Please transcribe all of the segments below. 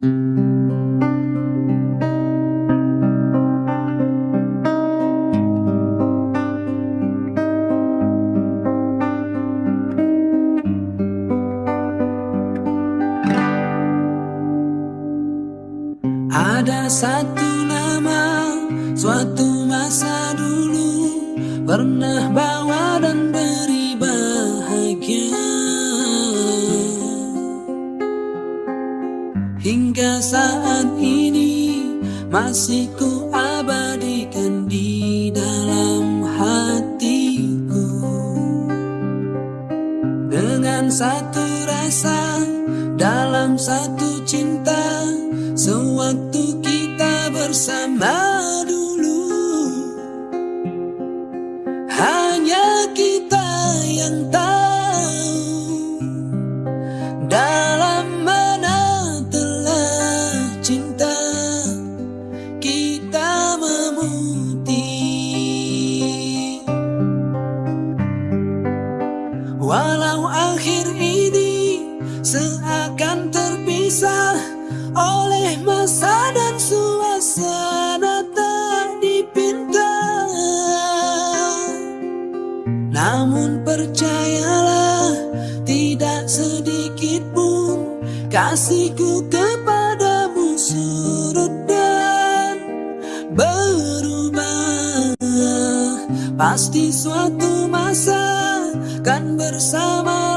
Ada satu nama suatu masa dulu pernah bawa masih ku abadikan di dalam hatiku. Dengan satu rasa dalam satu cinta Sewaktu kita bersama Namun percayalah tidak sedikit pun kasihku kepadamu surut dan berubah. Pasti suatu masa kan bersama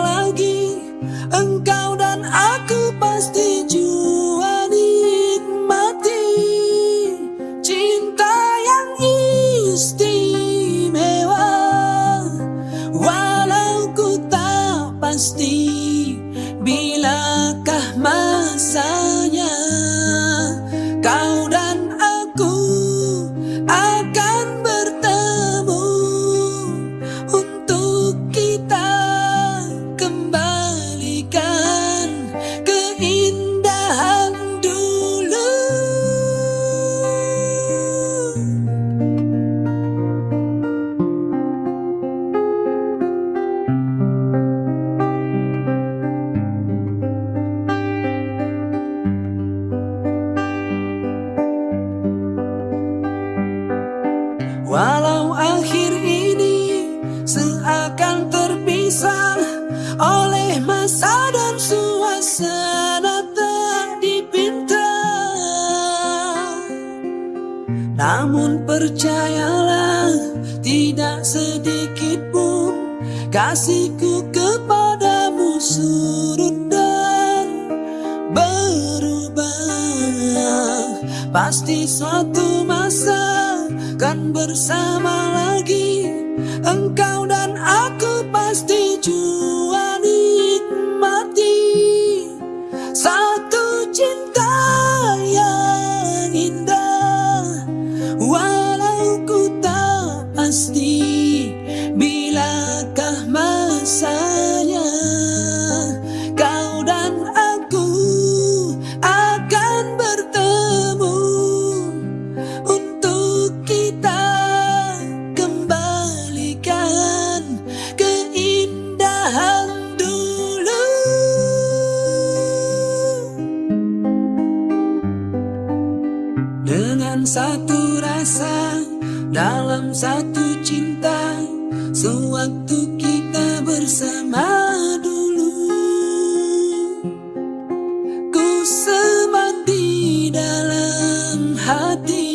tak pasti Namun percayalah tidak sedikit pun kasihku kepadamu surut dan berubah. Pasti suatu masa kan bersama satu rasa dalam satu cinta Sewaktu kita bersama dulu. Ku semat di dalam hati